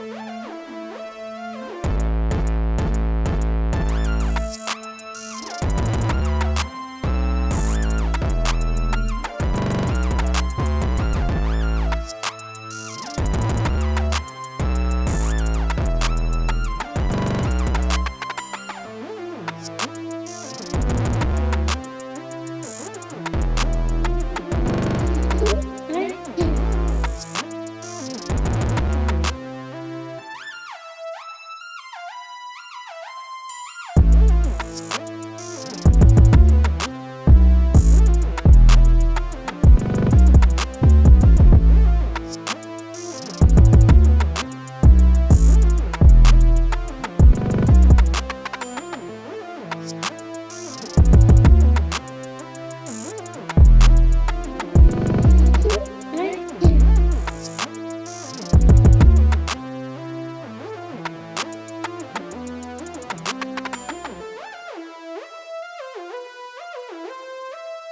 Bye.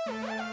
Bye.